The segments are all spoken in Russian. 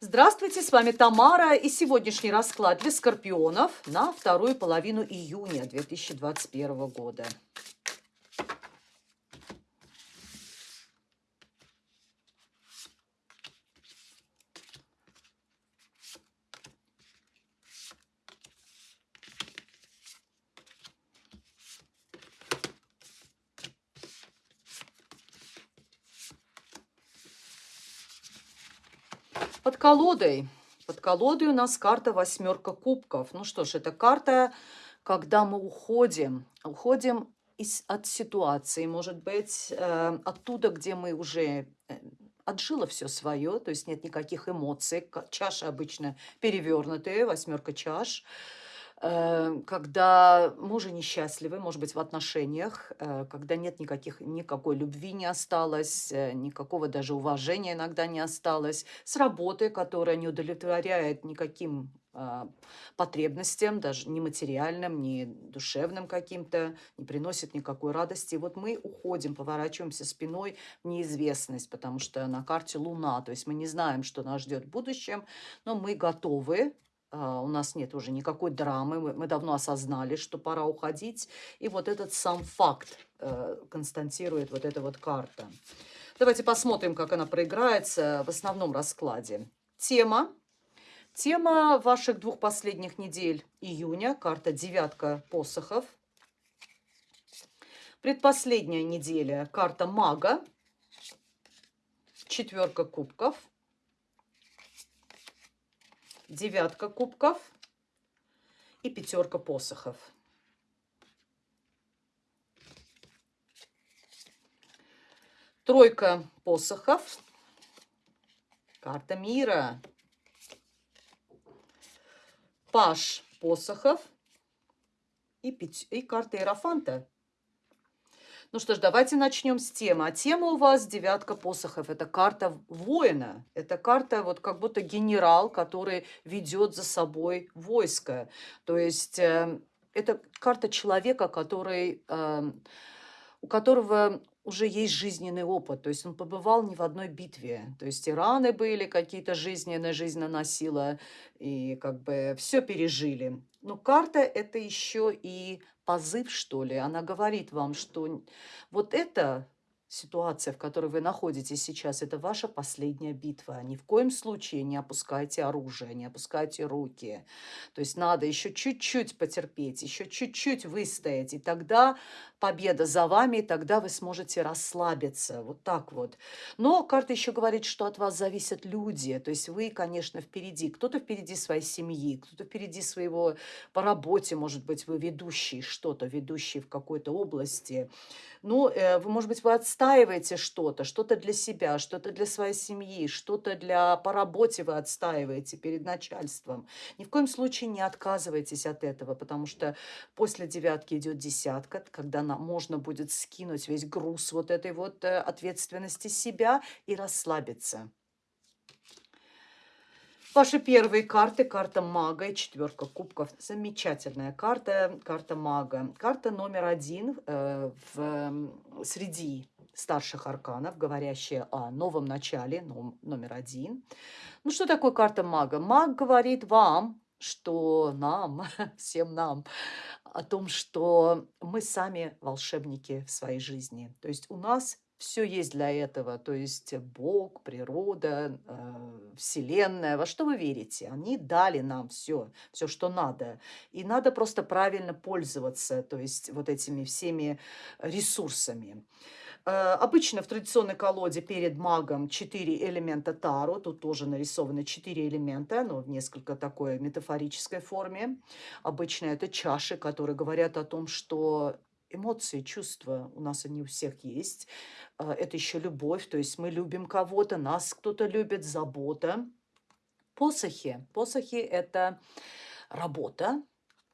Здравствуйте, с вами Тамара и сегодняшний расклад для скорпионов на вторую половину июня 2021 года. Под колодой. Под колодой у нас карта восьмерка кубков. Ну что ж, это карта, когда мы уходим. Уходим из, от ситуации, может быть, э, оттуда, где мы уже э, отжило все свое, то есть нет никаких эмоций. Чаши обычно перевернутые, восьмерка чаш. Э, когда мужи несчастливы, может быть, в отношениях, э, когда нет никаких, никакой любви не осталось, э, никакого даже уважения иногда не осталось, с работы, которая не удовлетворяет никаким а, потребностям, даже не материальным, не душевным каким-то, не приносит никакой радости. И вот мы уходим, поворачиваемся спиной в неизвестность, потому что на карте Луна, то есть мы не знаем, что нас ждет в будущем, но мы готовы у нас нет уже никакой драмы, мы, мы давно осознали, что пора уходить. И вот этот сам факт э, константирует вот эта вот карта. Давайте посмотрим, как она проиграется в основном раскладе. Тема. Тема ваших двух последних недель июня. Карта девятка посохов. Предпоследняя неделя. Карта мага. Четверка кубков девятка кубков и пятерка посохов. Тройка посохов, карта мира, паш посохов и, пять, и карта Иерофанта. Ну что ж, давайте начнем с темы. А тема у вас девятка посохов. Это карта воина. Это карта вот как будто генерал, который ведет за собой войско. То есть э, это карта человека, который, э, у которого уже есть жизненный опыт, то есть он побывал не в одной битве, то есть и раны были какие-то жизненные, жизнь наносила, и как бы все пережили. Но карта это еще и позыв, что ли. Она говорит вам, что вот это ситуация, в которой вы находитесь сейчас, это ваша последняя битва. Ни в коем случае не опускайте оружие, не опускайте руки. То есть надо еще чуть-чуть потерпеть, еще чуть-чуть выстоять, и тогда победа за вами, и тогда вы сможете расслабиться. Вот так вот. Но карта еще говорит, что от вас зависят люди. То есть вы, конечно, впереди. Кто-то впереди своей семьи, кто-то впереди своего по работе, может быть, вы ведущий что-то, ведущий в какой-то области. Ну, э, вы, может быть, вы отстаиваете что-то, что-то для себя, что-то для своей семьи, что-то для по работе вы отстаиваете перед начальством. Ни в коем случае не отказывайтесь от этого, потому что после девятки идет десятка, когда нам можно будет скинуть весь груз вот этой вот э, ответственности себя и расслабиться. Ваши первые карты. Карта мага и четверка кубков. Замечательная карта. Карта мага. Карта номер один э, в, среди старших арканов, говорящая о новом начале, номер один. Ну, что такое карта мага? Маг говорит вам, что нам, всем нам, о том, что мы сами волшебники в своей жизни. То есть у нас все есть для этого, то есть Бог, природа, э, Вселенная, во что вы верите? Они дали нам все, все, что надо. И надо просто правильно пользоваться, то есть вот этими всеми ресурсами. Э, обычно в традиционной колоде перед магом 4 элемента Таро. Тут тоже нарисованы 4 элемента, но в несколько такой метафорической форме. Обычно это чаши, которые говорят о том, что эмоции, чувства у нас они у всех есть. А, это еще любовь, то есть мы любим кого-то, нас кто-то любит, забота. Посохи. Посохи – это работа,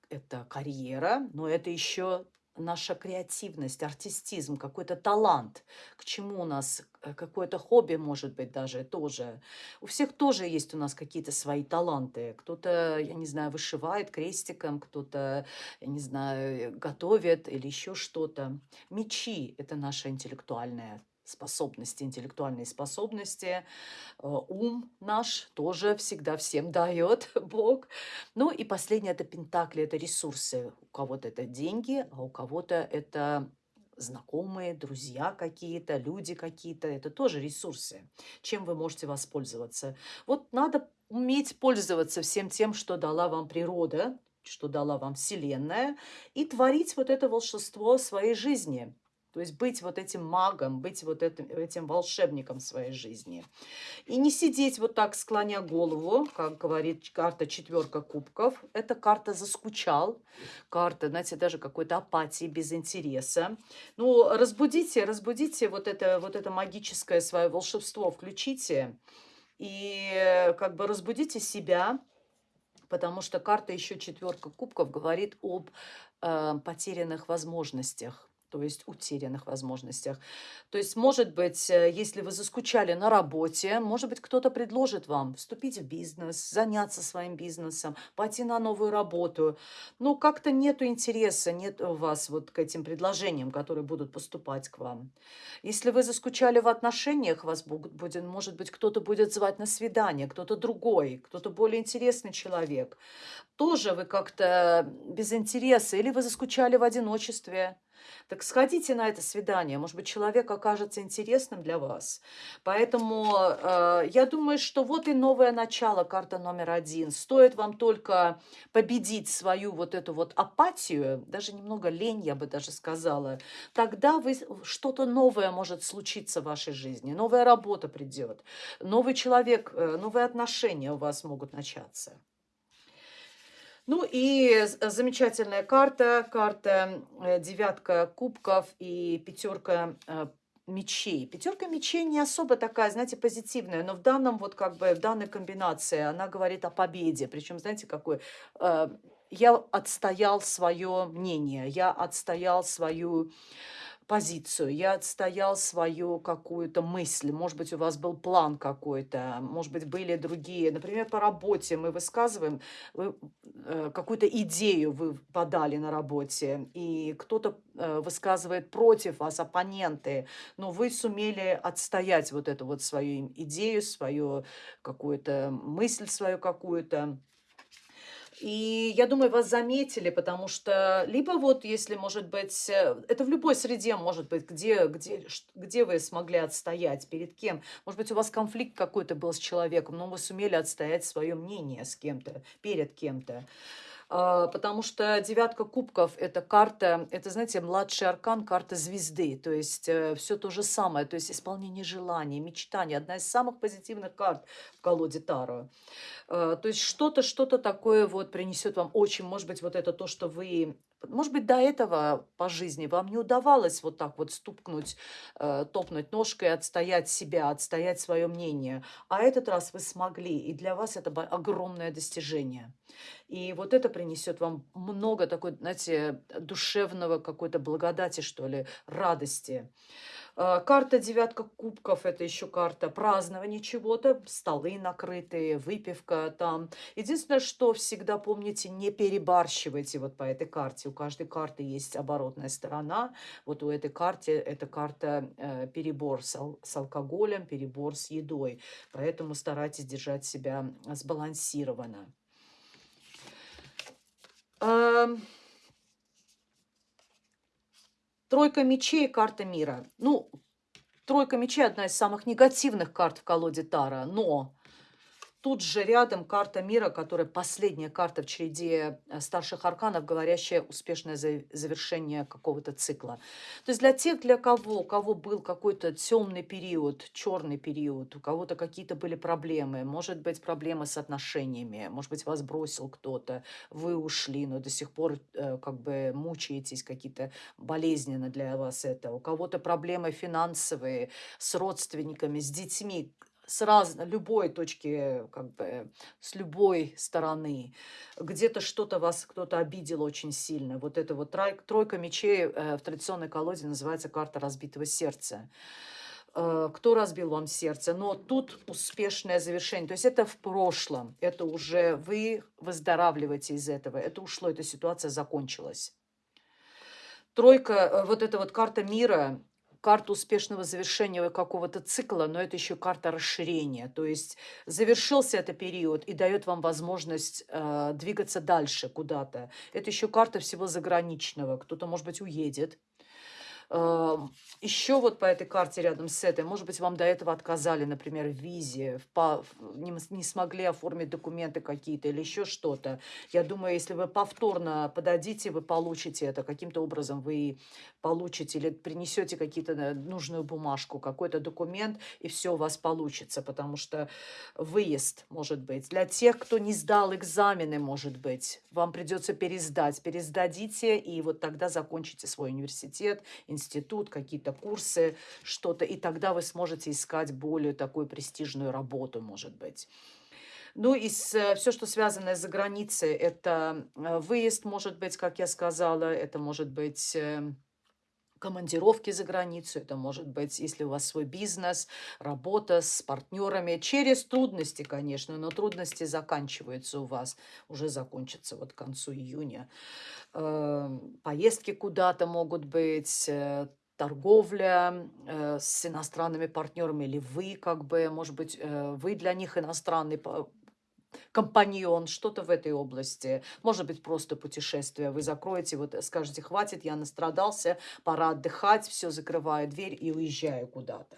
это карьера, но это еще наша креативность, артистизм, какой-то талант, к чему у нас э, какое-то хобби, может быть, даже тоже. У всех тоже есть у нас какие-то свои таланты. Кто-то, я не знаю, вышивает крестиком, кто-то, я не знаю, готовит или еще что-то. Мечи – это наша интеллектуальная способности, интеллектуальные способности. Э, ум наш тоже всегда всем дает Бог. Ну и последнее – это пентакли, это ресурсы. У кого-то это деньги, а у кого-то это знакомые, друзья какие-то, люди какие-то. Это тоже ресурсы, чем вы можете воспользоваться. Вот надо уметь пользоваться всем тем, что дала вам природа, что дала вам Вселенная, и творить вот это волшебство своей жизни – то есть быть вот этим магом, быть вот этим, этим волшебником своей жизни. И не сидеть вот так, склоня голову, как говорит карта четверка кубков. Это карта заскучал, карта, знаете, даже какой-то апатии, без интереса. Ну, разбудите, разбудите вот это, вот это магическое свое волшебство, включите и как бы разбудите себя, потому что карта еще четверка кубков говорит об э, потерянных возможностях то есть утерянных возможностях. То есть, может быть, э, если вы заскучали на работе, может быть, кто-то предложит вам вступить в бизнес, заняться своим бизнесом, пойти на новую работу. Но как-то нету интереса, нет у вас вот к этим предложениям, которые будут поступать к вам. Если вы заскучали в отношениях, вас будет, может быть, кто-то будет звать на свидание, кто-то другой, кто-то более интересный человек. Тоже вы как-то без интереса, или вы заскучали в одиночестве, так сходите на это свидание, может быть, человек окажется интересным для вас. Поэтому э, я думаю, что вот и новое начало, карта номер один. Стоит вам только победить свою вот эту вот апатию, даже немного лень, я бы даже сказала, тогда вы, что-то новое может случиться в вашей жизни, новая работа придет, новый человек, э, новые отношения у вас могут начаться. Ну и замечательная карта, карта э, девятка кубков и пятерка э, мечей. Пятерка мечей не особо такая, знаете, позитивная, но в данном вот как бы, в данной комбинации она говорит о победе. Причем, знаете, какой... Э, я отстоял свое мнение, я отстоял свою позицию, я отстоял свою какую-то мысль, может быть, у вас был план какой-то, может быть, были другие. Например, по работе мы высказываем, вы, э, какую-то идею вы подали на работе, и кто-то э, высказывает против вас, оппоненты, но вы сумели отстоять вот эту вот свою идею, свою какую-то мысль свою какую-то. И я думаю, вас заметили, потому что либо вот, если, может быть, э, это в любой среде, может быть, где, где, где вы смогли отстоять, перед кем. Может быть, у вас конфликт какой-то был с человеком, но вы сумели отстоять свое мнение с кем-то, перед кем-то. А, потому что девятка кубков – это карта, это, знаете, младший аркан, карта звезды, то есть э, все то же самое, то есть исполнение желаний, мечтаний, одна из самых позитивных карт в колоде Таро. А, то есть что-то, что-то такое вот принесет вам очень, может быть, вот это то, что вы может быть, до этого по жизни вам не удавалось вот так вот стукнуть, э, топнуть ножкой, отстоять себя, отстоять свое мнение. А этот раз вы смогли, и для вас это огромное достижение. И вот это принесет вам много такой, знаете, душевного какой-то благодати, что ли, радости. А, карта девятка кубков – это еще карта празднования чего-то, столы накрытые, выпивка там. Единственное, что всегда помните, не перебарщивайте вот по этой карте. У каждой карты есть оборотная сторона. Вот у этой карты это карта э, перебор с, ал с алкоголем, перебор с едой. Поэтому старайтесь держать себя сбалансированно. Эм... Тройка мечей – карта мира. Ну, тройка мечей – одна из самых негативных карт в колоде Тара, но Тут же рядом карта мира, которая последняя карта в череде э, старших арканов, говорящая успешное завершение какого-то цикла. То есть для тех, для кого, у кого был какой-то темный период, черный период, у кого-то какие-то были проблемы, может быть, проблемы с отношениями, может быть, вас бросил кто-то, вы ушли, но до сих пор э, как бы мучаетесь, какие-то болезненно для вас это. У кого-то проблемы финансовые с родственниками, с детьми, с разной, любой точки, как бы, с любой стороны. Где-то что-то вас кто-то обидел очень сильно. Вот это вот тройка мечей э, в традиционной колоде называется карта разбитого сердца. Э, кто разбил вам сердце? Но тут успешное завершение. То есть это в прошлом. Это уже вы выздоравливаете из этого. Это ушло, эта ситуация закончилась. Тройка, э, вот эта вот карта мира, карта успешного завершения какого-то цикла, но это еще карта расширения. То есть завершился этот период и дает вам возможность э, двигаться дальше куда-то. Это еще карта всего заграничного. Кто-то, может быть, уедет, еще вот по этой карте рядом с этой, может быть, вам до этого отказали, например, в визе, в, не, не смогли оформить документы какие-то или еще что-то. Я думаю, если вы повторно подадите, вы получите это. Каким-то образом вы получите или принесете какие-то э, нужную бумажку, какой-то документ, и все у вас получится, потому что выезд, может быть. Для тех, кто не сдал экзамены, может быть, вам придется пересдать. Пересдадите, и вот тогда закончите свой университет, институт, какие-то курсы, что-то, и тогда вы сможете искать более такую престижную работу, может быть. Ну и все, что связано с границей, это э, выезд, может быть, как я сказала, это может быть эм, командировки за границу, это может быть, если у вас свой бизнес, работа с партнерами, через трудности, конечно, но трудности заканчиваются у вас, уже закончатся вот к концу июня. Эм, поездки куда-то могут быть, э, торговля э, с иностранными партнерами, или вы как бы, может быть, э, вы для них иностранный компаньон, что-то в этой области. Может быть, просто путешествие. Вы закроете, вот скажете, хватит, я настрадался, пора отдыхать, все, закрываю дверь и уезжаю куда-то.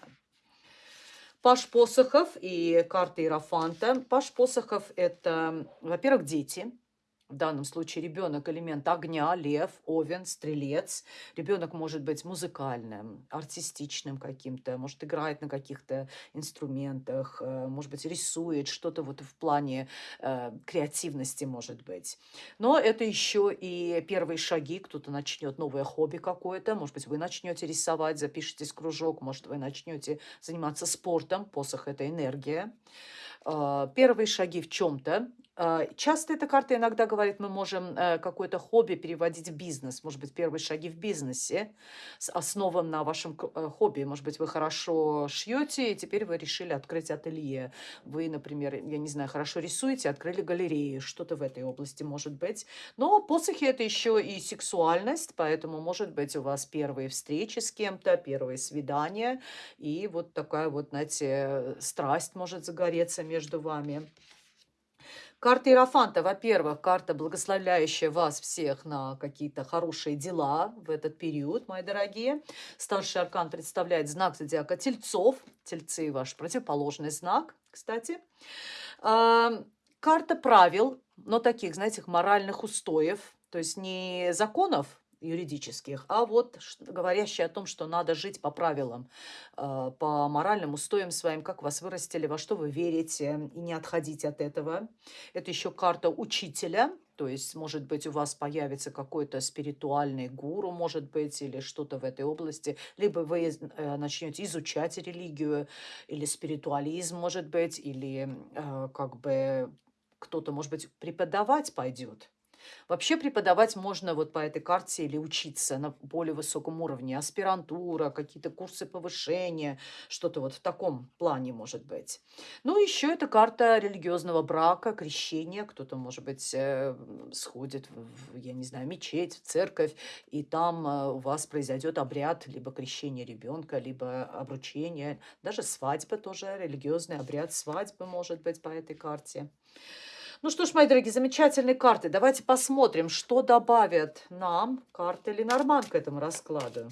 Паш Посохов и карта Иерофанта. Паш Посохов – это, во-первых, дети – в данном случае ребенок элемент огня, лев, овен, стрелец. Ребенок может быть музыкальным, артистичным каким-то, может играет на каких-то инструментах, э, может быть рисует что-то вот в плане э, креативности может быть. Но это еще и первые шаги, кто-то начнет новое хобби какое-то, может быть вы начнете рисовать, запишитесь кружок, может вы начнете заниматься спортом, посох это энергия. Э, первые шаги в чем-то, часто эта карта иногда говорит, мы можем э, какое-то хобби переводить в бизнес. Может быть, первые шаги в бизнесе основан на вашем э, хобби. Может быть, вы хорошо шьете, и теперь вы решили открыть ателье. Вы, например, я не знаю, хорошо рисуете, открыли галерею. Что-то в этой области может быть. Но посохи – это еще и сексуальность, поэтому, может быть, у вас первые встречи с кем-то, первые свидания. И вот такая вот, знаете, страсть может загореться между вами. Карта Иерофанта, во-первых, карта, благословляющая вас всех на какие-то хорошие дела в этот период, мои дорогие. Старший аркан представляет знак зодиака Тельцов. Тельцы – ваш противоположный знак, кстати. А, карта правил, но таких, знаете, моральных устоев, то есть не законов, юридических, а вот говорящие о том, что надо жить по правилам, э, по моральным устоям своим, как вас вырастили, во что вы верите, и не отходить от этого. Это еще карта учителя, то есть, может быть, у вас появится какой-то спиритуальный гуру, может быть, или что-то в этой области, либо вы э, начнете изучать религию, или спиритуализм, может быть, или э, как бы кто-то, может быть, преподавать пойдет Вообще преподавать можно вот по этой карте или учиться на более высоком уровне. Аспирантура, какие-то курсы повышения, что-то вот в таком плане может быть. Ну, еще это карта религиозного брака, крещения. Кто-то, может быть, э, сходит в, я не знаю, мечеть, в церковь, и там э, у вас произойдет обряд либо крещения ребенка, либо обручение, даже свадьба тоже, религиозный обряд свадьбы может быть по этой карте. Ну что ж, мои дорогие, замечательные карты. Давайте посмотрим, что добавят нам карты Ленорман к этому раскладу.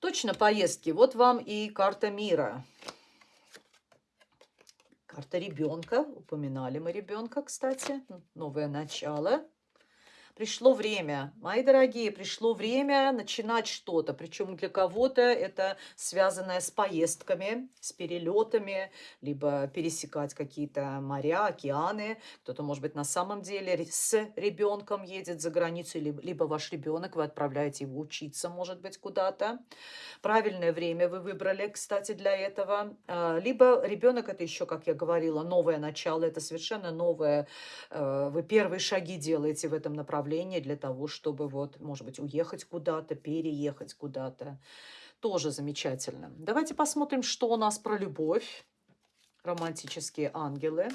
Точно поездки. Вот вам и карта мира. Карта ребенка. Упоминали мы ребенка, кстати. Новое начало. Пришло время, мои дорогие, пришло время начинать что-то. Причем для кого-то это связанное с поездками, с перелетами, либо пересекать какие-то моря, океаны. Кто-то, может быть, на самом деле с ребенком едет за границу, либо, ваш ребенок, вы отправляете его учиться, может быть, куда-то. Правильное время вы выбрали, кстати, для этого. А, либо ребенок, это еще, как я говорила, новое начало, это совершенно новое. Э, вы первые шаги делаете в этом направлении направление для того, чтобы вот, может быть, уехать куда-то, переехать куда-то. Тоже замечательно. Давайте посмотрим, что у нас про любовь. Романтические ангелы.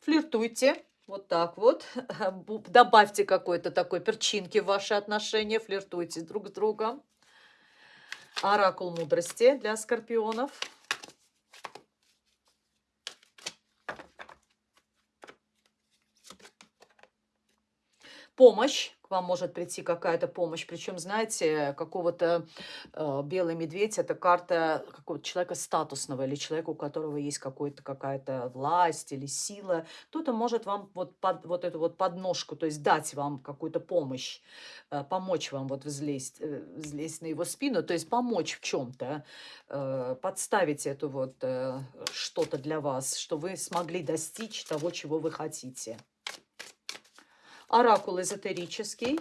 Флиртуйте. Вот так вот. Добавьте какой-то такой перчинки в ваши отношения. Флиртуйте друг с другом. Оракул мудрости для скорпионов. Помощь вам может прийти какая-то помощь. Причем, знаете, какого-то э, белый медведь это карта какого-то человека статусного или человека, у которого есть какой-то какая-то власть или сила. Кто-то может вам вот, под, вот эту вот подножку, то есть дать вам какую-то помощь, э, помочь вам вот взлезть, э, взлезть на его спину, то есть помочь в чем-то, э, подставить эту вот э, что-то для вас, что вы смогли достичь того, чего вы хотите. Оракул эзотерический.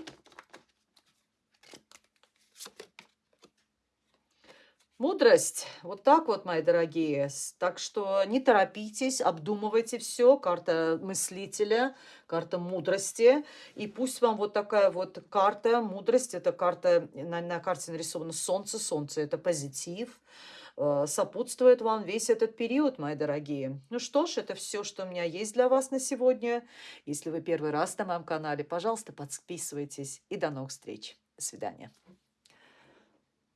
Мудрость. Вот так вот, мои дорогие. Так что не торопитесь, обдумывайте все. Карта мыслителя, карта мудрости. И пусть вам вот такая вот карта мудрости. Это карта, на, на карте нарисовано солнце. Солнце – это позитив. Э, сопутствует вам весь этот период, мои дорогие. Ну что ж, это все, что у меня есть для вас на сегодня. Если вы первый раз на моем канале, пожалуйста, подписывайтесь. И до новых встреч. До свидания.